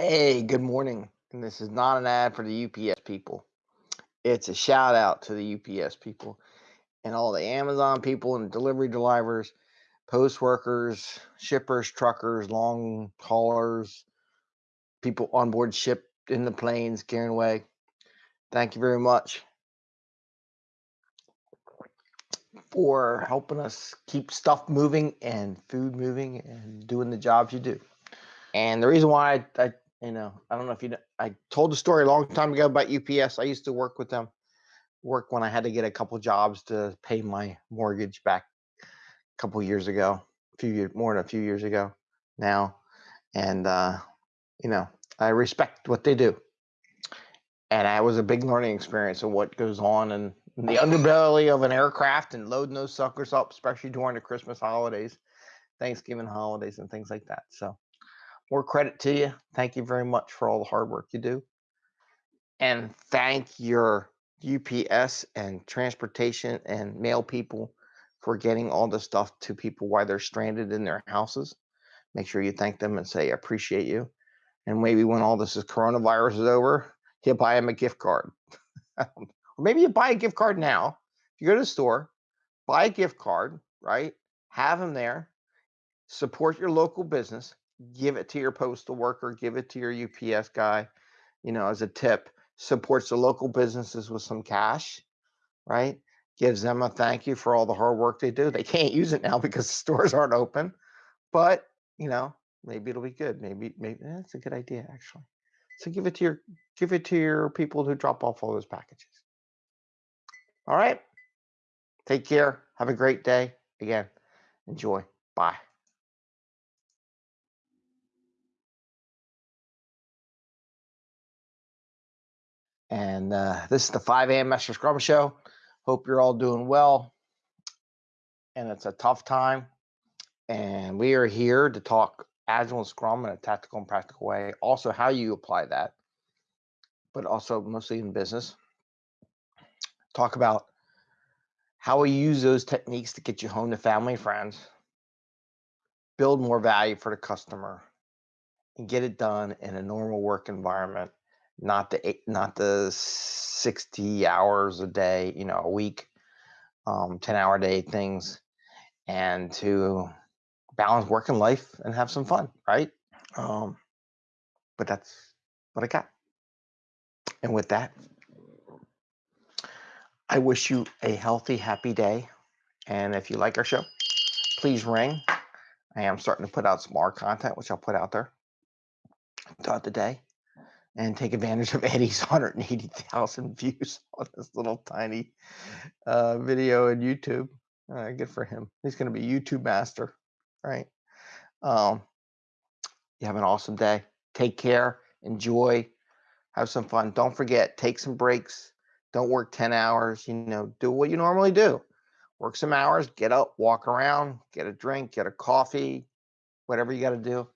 Hey, good morning. And this is not an ad for the UPS people. It's a shout out to the UPS people and all the Amazon people and delivery drivers, post workers, shippers, truckers, long haulers, people on board ship in the planes carrying away. Thank you very much for helping us keep stuff moving and food moving and doing the jobs you do. And the reason why I, I you know, I don't know if you know, I told the story a long time ago about UPS. I used to work with them, work when I had to get a couple jobs to pay my mortgage back a couple years ago, a few years, more than a few years ago now. And, uh, you know, I respect what they do. And I was a big learning experience of what goes on in the underbelly of an aircraft and loading those suckers up, especially during the Christmas holidays, Thanksgiving holidays, and things like that. So, more credit to you. Thank you very much for all the hard work you do. And thank your UPS and transportation and mail people for getting all the stuff to people while they're stranded in their houses. Make sure you thank them and say, I appreciate you. And maybe when all this is coronavirus is over, you buy them a gift card. or maybe you buy a gift card now. If you go to the store, buy a gift card, right? Have them there. Support your local business give it to your postal worker, give it to your UPS guy, you know, as a tip. Supports the local businesses with some cash, right? Gives them a thank you for all the hard work they do. They can't use it now because the stores aren't open, but you know, maybe it'll be good. Maybe, maybe that's a good idea actually. So give it to your give it to your people who drop off all those packages. All right. Take care. Have a great day. Again, enjoy. Bye. And uh, this is the 5 a.m. Master Scrum Show. Hope you're all doing well. And it's a tough time. And we are here to talk Agile and Scrum in a tactical and practical way. Also, how you apply that, but also mostly in business. Talk about how we use those techniques to get you home to family and friends, build more value for the customer, and get it done in a normal work environment not the eight, not the 60 hours a day, you know, a week, um, 10 hour day things, and to balance work and life and have some fun, right? Um, but that's what I got. And with that, I wish you a healthy, happy day. And if you like our show, please ring. I am starting to put out some more content, which I'll put out there throughout the day and take advantage of Eddie's 180,000 views on this little tiny uh, video on YouTube. Uh, good for him. He's going to be YouTube master, right? Um, you have an awesome day. Take care. Enjoy. Have some fun. Don't forget, take some breaks. Don't work 10 hours. You know, do what you normally do. Work some hours, get up, walk around, get a drink, get a coffee, whatever you got to do